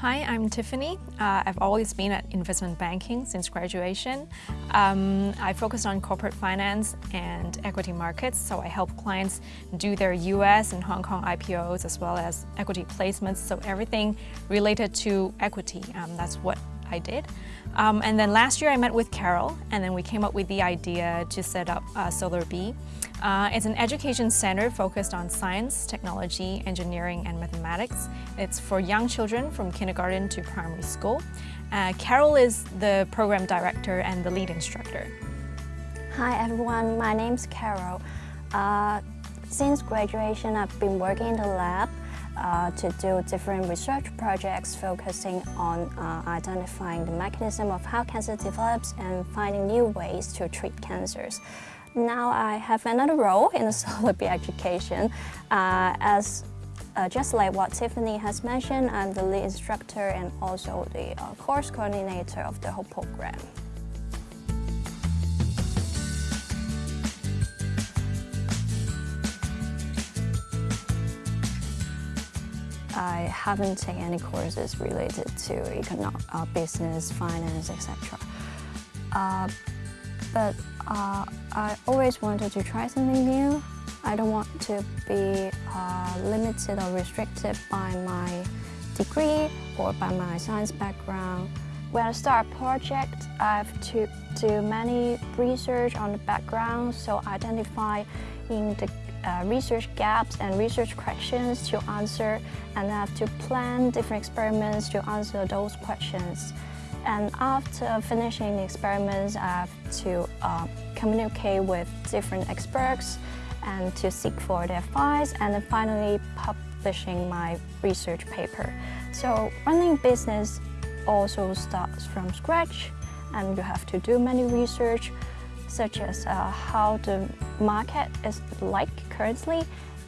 Hi, I'm Tiffany. Uh, I've always been at investment banking since graduation. Um, I focused on corporate finance and equity markets, so I help clients do their US and Hong Kong IPOs as well as equity placements, so everything related to equity. Um, that's what I did. Um, and then last year I met with Carol and then we came up with the idea to set up uh, SolarBee. Uh, it's an education center focused on science, technology, engineering, and mathematics. It's for young children from kindergarten to primary school. Uh, Carol is the program director and the lead instructor. Hi everyone, my name's Carol. Uh, since graduation, I've been working in the lab uh, to do different research projects focusing on uh, identifying the mechanism of how cancer develops and finding new ways to treat cancers. Now I have another role in the solar SolarBee education uh, as uh, just like what Tiffany has mentioned, I'm the lead instructor and also the uh, course coordinator of the whole program. I haven't taken any courses related to economic, uh, business, finance, etc. But uh, I always wanted to try something new. I don't want to be uh, limited or restricted by my degree or by my science background. When I start a project, I have to do many research on the background, so identify in the uh, research gaps and research questions to answer, and I have to plan different experiments to answer those questions. And after finishing the experiments, I have to uh, communicate with different experts and to seek for their advice and then finally publishing my research paper. So running business also starts from scratch and you have to do many research such as uh, how the market is like currently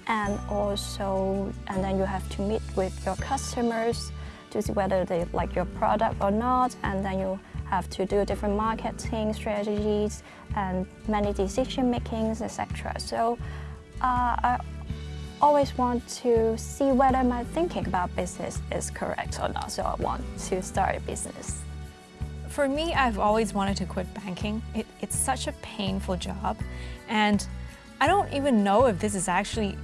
and also and then you have to meet with your customers to see whether they like your product or not and then you have to do different marketing strategies and many decision makings etc. So uh, I always want to see whether my thinking about business is correct or not so I want to start a business. For me, I've always wanted to quit banking. It, it's such a painful job and I don't even know if this is actually,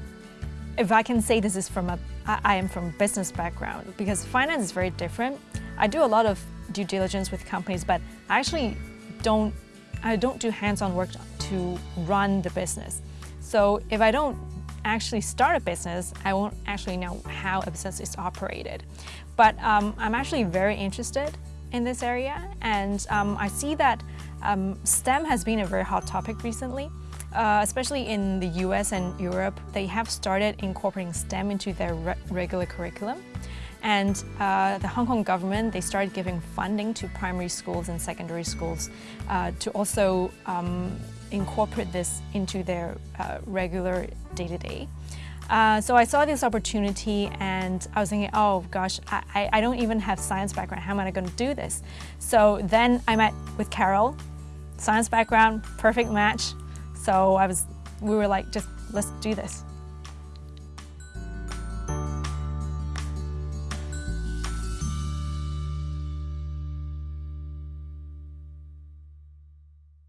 if I can say this is from a, I, am from business background because finance is very different. I do a lot of due diligence with companies, but I actually don't, I don't do hands-on work to run the business. So if I don't actually start a business, I won't actually know how a business is operated. But um, I'm actually very interested in this area and um, I see that um, STEM has been a very hot topic recently. Uh, especially in the US and Europe, they have started incorporating STEM into their re regular curriculum. And uh, the Hong Kong government, they started giving funding to primary schools and secondary schools uh, to also um, incorporate this into their uh, regular day-to-day. -day. Uh, so I saw this opportunity and I was thinking, oh gosh, I, I don't even have science background. How am I going to do this? So then I met with Carol, science background, perfect match. So I was, we were like, just let's do this.